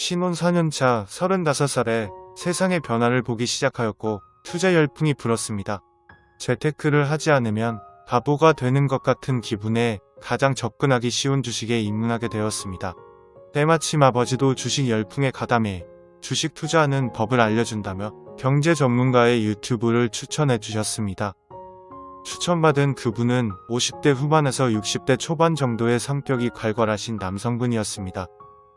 신혼 4년차 35살에 세상의 변화를 보기 시작하였고 투자 열풍이 불었습니다. 재테크를 하지 않으면 바보가 되는 것 같은 기분에 가장 접근하기 쉬운 주식에 입문하게 되었습니다. 때마침 아버지도 주식 열풍에 가담해 주식 투자하는 법을 알려준다며 경제 전문가의 유튜브를 추천해 주셨습니다. 추천받은 그분은 50대 후반에서 60대 초반 정도의 성격이 괄괄하신 남성분이었습니다.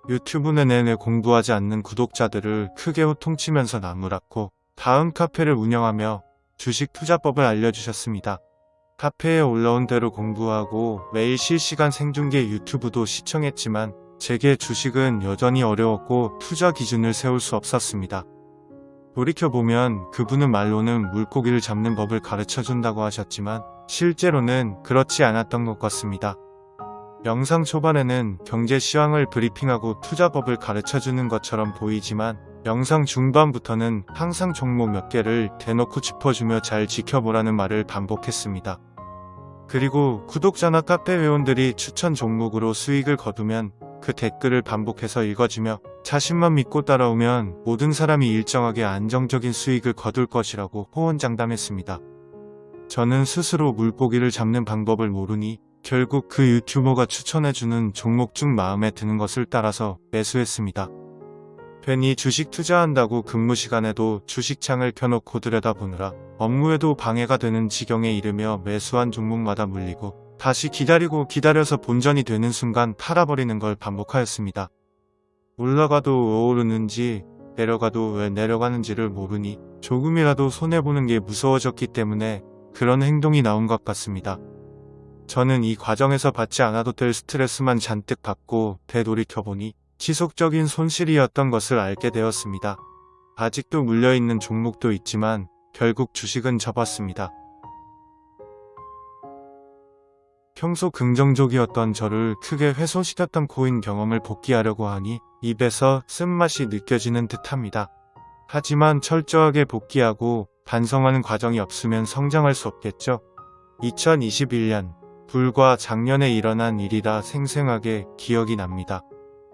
유튜브는 내내 공부하지 않는 구독자들을 크게 호통치면서 나무랐고 다음 카페를 운영하며 주식 투자법을 알려주셨습니다. 카페에 올라온 대로 공부하고 매일 실시간 생중계 유튜브도 시청했지만 제게 주식은 여전히 어려웠고 투자 기준을 세울 수 없었습니다. 돌이켜보면 그분은 말로는 물고기를 잡는 법을 가르쳐 준다고 하셨지만 실제로는 그렇지 않았던 것 같습니다. 영상 초반에는 경제 시황을 브리핑하고 투자법을 가르쳐 주는 것처럼 보이지만 영상 중반부터는 항상 종목 몇 개를 대놓고 짚어주며 잘 지켜보라는 말을 반복했습니다. 그리고 구독자나 카페 회원들이 추천 종목으로 수익을 거두면 그 댓글을 반복해서 읽어주며 자신만 믿고 따라오면 모든 사람이 일정하게 안정적인 수익을 거둘 것이라고 호언장담했습니다. 저는 스스로 물고기를 잡는 방법을 모르니 결국 그 유튜버가 추천해주는 종목 중 마음에 드는 것을 따라서 매수했습니다. 괜히 주식 투자한다고 근무 시간에도 주식창을 켜놓고 들여다보느라 업무에도 방해가 되는 지경에 이르며 매수한 종목마다 물리고 다시 기다리고 기다려서 본전이 되는 순간 팔아버리는 걸 반복하였습니다. 올라가도 왜 오르는지 내려가도 왜 내려가는지를 모르니 조금이라도 손해보는 게 무서워졌기 때문에 그런 행동이 나온 것 같습니다. 저는 이 과정에서 받지 않아도 될 스트레스만 잔뜩 받고 되돌이켜보니 지속적인 손실이었던 것을 알게 되었습니다. 아직도 물려있는 종목도 있지만 결국 주식은 접었습니다. 평소 긍정적이었던 저를 크게 훼손시켰던 코인 경험을 복귀하려고 하니 입에서 쓴맛이 느껴지는 듯합니다. 하지만 철저하게 복귀하고 반성하는 과정이 없으면 성장할 수 없겠죠. 2021년 불과 작년에 일어난 일이라 생생하게 기억이 납니다.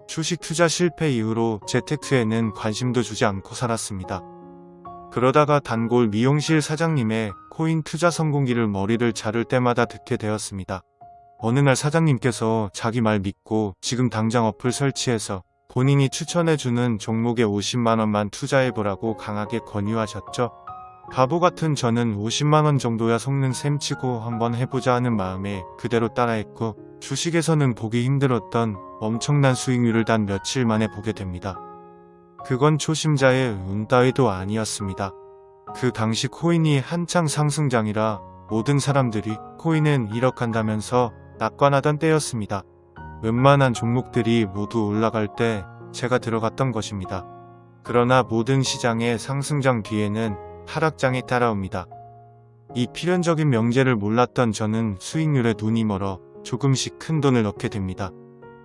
주식 투자 실패 이후로 재테크에는 관심도 주지 않고 살았습니다. 그러다가 단골 미용실 사장님의 코인 투자 성공기를 머리를 자를 때마다 듣게 되었습니다. 어느 날 사장님께서 자기 말 믿고 지금 당장 어플 설치해서 본인이 추천해주는 종목에 50만원만 투자해보라고 강하게 권유하셨죠. 바보 같은 저는 50만원 정도야 속는 셈 치고 한번 해보자 하는 마음에 그대로 따라했고 주식에서는 보기 힘들었던 엄청난 수익률을 단 며칠 만에 보게 됩니다. 그건 초심자의 운 따위도 아니었습니다. 그 당시 코인이 한창 상승장이라 모든 사람들이 코인은 1억 한다면서 낙관하던 때였습니다. 웬만한 종목들이 모두 올라갈 때 제가 들어갔던 것입니다. 그러나 모든 시장의 상승장 뒤에는 하락장이 따라옵니다. 이 필연적인 명제를 몰랐던 저는 수익률에 눈이 멀어 조금씩 큰 돈을 넣게 됩니다.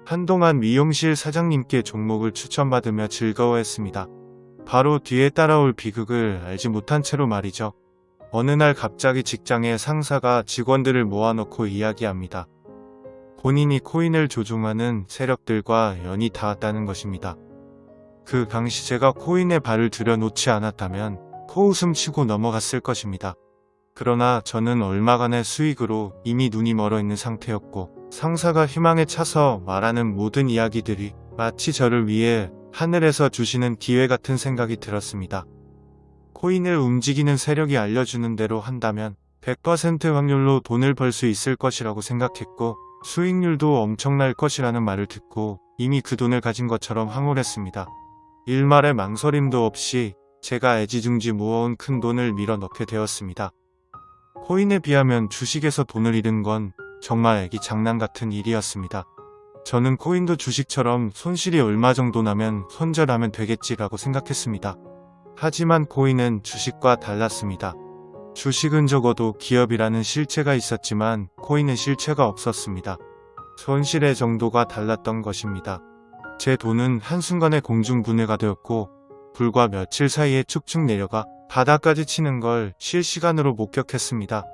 한동안 미용실 사장님께 종목을 추천받으며 즐거워했습니다. 바로 뒤에 따라올 비극을 알지 못한 채로 말이죠. 어느 날 갑자기 직장의 상사가 직원들을 모아놓고 이야기합니다. 본인이 코인을 조종하는 세력들과 연이 닿았다는 것입니다. 그 당시 제가 코인에 발을 들여놓지 않았다면 코웃음 치고 넘어갔을 것입니다. 그러나 저는 얼마간의 수익으로 이미 눈이 멀어 있는 상태였고 상사가 희망에 차서 말하는 모든 이야기들이 마치 저를 위해 하늘에서 주시는 기회 같은 생각이 들었습니다. 코인을 움직이는 세력이 알려주는 대로 한다면 100% 확률로 돈을 벌 수 있을 것이라고 생각했고 수익률도 엄청날 것이라는 말을 듣고 이미 그 돈을 가진 것처럼 황홀했습니다. 일말의 망설임도 없이 제가 애지중지 모아온 큰 돈을 밀어 넣게 되었습니다. 코인에 비하면 주식에서 돈을 잃은 건 정말 애기 장난 같은 일이었습니다. 저는 코인도 주식처럼 손실이 얼마 정도 나면 손절하면 되겠지라고 생각했습니다. 하지만 코인은 주식과 달랐습니다. 주식은 적어도 기업이라는 실체가 있었지만 코인은 실체가 없었습니다. 손실의 정도가 달랐던 것입니다. 제 돈은 한순간에 공중분해가 되었고 불과 며칠 사이에 축축 내려가 바닥까지 치는 걸 실시간으로 목격했습니다.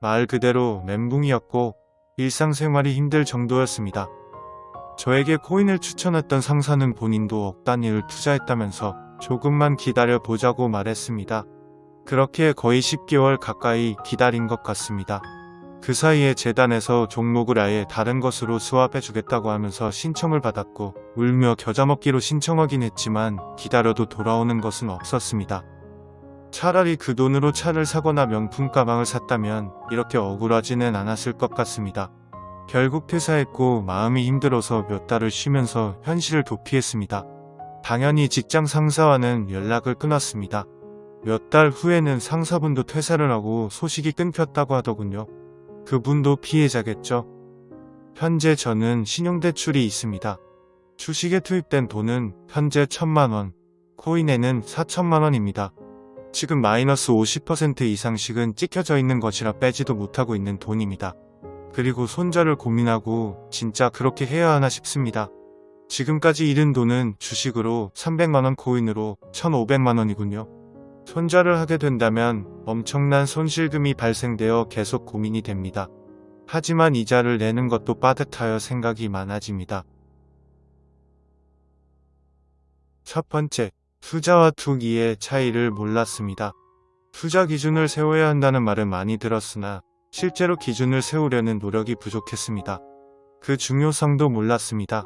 말 그대로 멘붕이었고 일상생활이 힘들 정도였습니다. 저에게 코인을 추천했던 상사는 본인도 억 단위를 투자했다면서 조금만 기다려 보자고 말했습니다. 그렇게 거의 10개월 가까이 기다린 것 같습니다. 그 사이에 재단에서 종목을 아예 다른 것으로 수합해 주겠다고 하면서 신청을 받았고 울며 겨자 먹기로 신청하긴 했지만 기다려도 돌아오는 것은 없었습니다. 차라리 그 돈으로 차를 사거나 명품 가방을 샀다면 이렇게 억울하지는 않았을 것 같습니다. 결국 퇴사했고 마음이 힘들어서 몇 달을 쉬면서 현실을 도피했습니다. 당연히 직장 상사와는 연락을 끊었습니다. 몇 달 후에는 상사분도 퇴사를 하고 소식이 끊겼다고 하더군요. 그분도 피해자겠죠. 현재 저는 신용대출이 있습니다. 주식에 투입된 돈은 현재 천만원, 코인에는 4천만원입니다. 지금 마이너스 50% 이상씩은 찍혀져 있는 것이라 빼지도 못하고 있는 돈입니다. 그리고 손절을 고민하고 진짜 그렇게 해야 하나 싶습니다. 지금까지 잃은 돈은 주식으로 300만원 코인으로 1500만원이군요. 손절을 하게 된다면 엄청난 손실금이 발생되어 계속 고민이 됩니다. 하지만 이자를 내는 것도 빠듯하여 생각이 많아집니다. 첫 번째, 투자와 투기의 차이를 몰랐습니다. 투자 기준을 세워야 한다는 말은 많이 들었으나 실제로 기준을 세우려는 노력이 부족했습니다. 그 중요성도 몰랐습니다.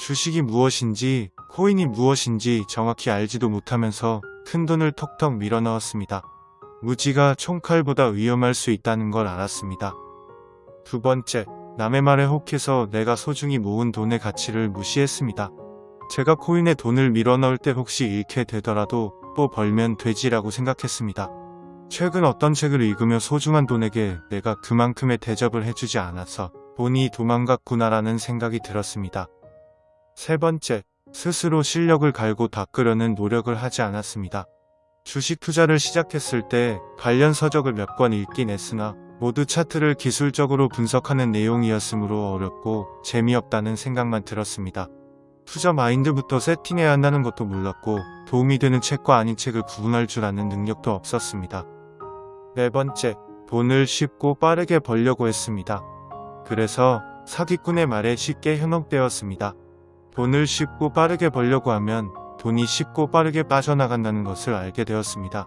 주식이 무엇인지 코인이 무엇인지 정확히 알지도 못하면서 큰 돈을 턱턱 밀어 넣었습니다. 무지가 총칼보다 위험할 수 있다는 걸 알았습니다. 두 번째, 남의 말에 혹해서 내가 소중히 모은 돈의 가치를 무시했습니다. 제가 코인에 돈을 밀어 넣을 때 혹시 잃게 되더라도 또 벌면 되지라고 생각했습니다. 최근 어떤 책을 읽으며 소중한 돈에게 내가 그만큼의 대접을 해주지 않아서 돈이 도망갔구나라는 생각이 들었습니다. 세 번째, 스스로 실력을 갈고 닦으려는 노력을 하지 않았습니다. 주식 투자를 시작했을 때 관련 서적을 몇 권 읽긴 했으나 모두 차트를 기술적으로 분석하는 내용이었으므로 어렵고 재미없다는 생각만 들었습니다. 투자 마인드부터 세팅해야 한다는 것도 몰랐고 도움이 되는 책과 아닌 책을 구분할 줄 아는 능력도 없었습니다. 네 번째, 돈을 쉽고 빠르게 벌려고 했습니다. 그래서 사기꾼의 말에 쉽게 현혹되었습니다. 돈을 쉽고 빠르게 벌려고 하면 돈이 쉽고 빠르게 빠져나간다는 것을 알게 되었습니다.